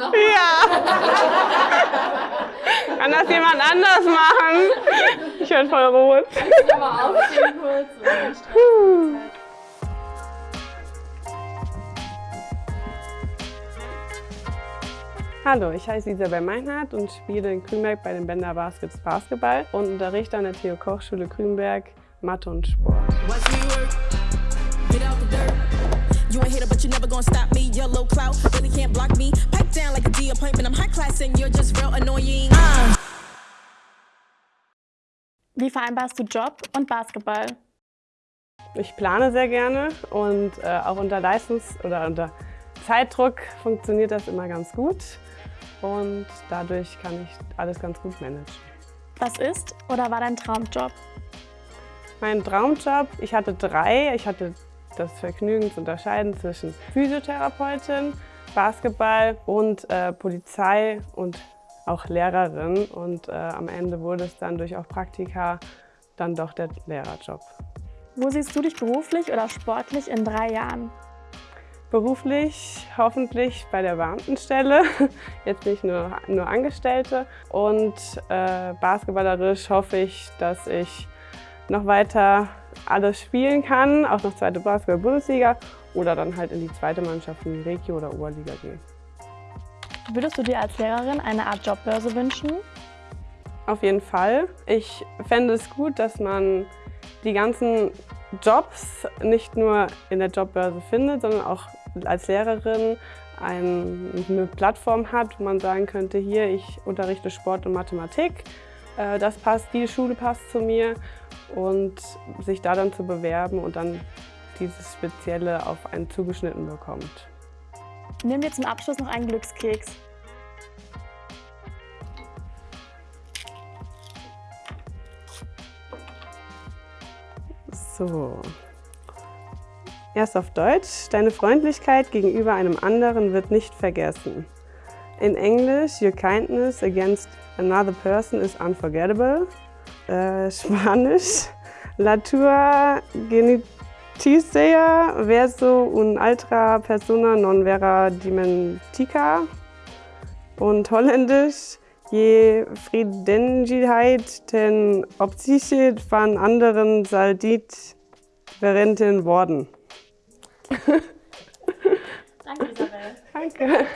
noch? Ja! Kann das jemand anders machen? Ich werde voll rot. aufstehen kurz. dann streichen wir die Zeit. Hallo, ich heiße Isabel Meinhardt und spiele in Grünberg bei den Bender Baskets Basketball und unterrichte an der Theo Koch Schule Grünberg Mathe und Sport. Watch me work. Get out the dirt. You ain't hater, but you never gonna stop me. Yellow clout really can't block me. Pipe D appointment. I'm high class and you're just real annoying. Uh. Wie vereinbarst du Job und Basketball? Ich plane sehr gerne und äh, auch unter Leistungs- oder unter Zeitdruck funktioniert das immer ganz gut und dadurch kann ich alles ganz gut managen. Was ist oder war dein Traumjob? Mein Traumjob, ich hatte drei. Ich hatte das Vergnügen zu unterscheiden zwischen Physiotherapeutin, Basketball und äh, Polizei und auch Lehrerin. Und äh, am Ende wurde es dann durch auch Praktika dann doch der Lehrerjob. Wo siehst du dich beruflich oder sportlich in drei Jahren? Beruflich hoffentlich bei der Beamtenstelle, jetzt nicht nur, nur Angestellte. Und äh, basketballerisch hoffe ich, dass ich noch weiter alles spielen kann, auch noch zweite Basketball-Bundesliga oder dann halt in die zweite Mannschaft in die Regio- oder Oberliga gehen. Würdest du dir als Lehrerin eine Art Jobbörse wünschen? Auf jeden Fall. Ich fände es gut, dass man die ganzen Jobs nicht nur in der Jobbörse findet, sondern auch als Lehrerin eine Plattform hat, wo man sagen könnte, hier, ich unterrichte Sport und Mathematik, äh, das passt, die Schule passt zu mir und sich da dann zu bewerben und dann dieses Spezielle auf einen zugeschnitten bekommt. Nimm dir zum Abschluss noch einen Glückskeks. So. Erst auf Deutsch. Deine Freundlichkeit gegenüber einem anderen wird nicht vergessen. In Englisch, your kindness against another person is unforgettable. Äh, Spanisch, la tua geneticia verso un altra persona non vera dimentica. Und Holländisch, je Friedenigkeit den Opsicht van anderen saldit verenten worden. Danke, Isabel. Danke.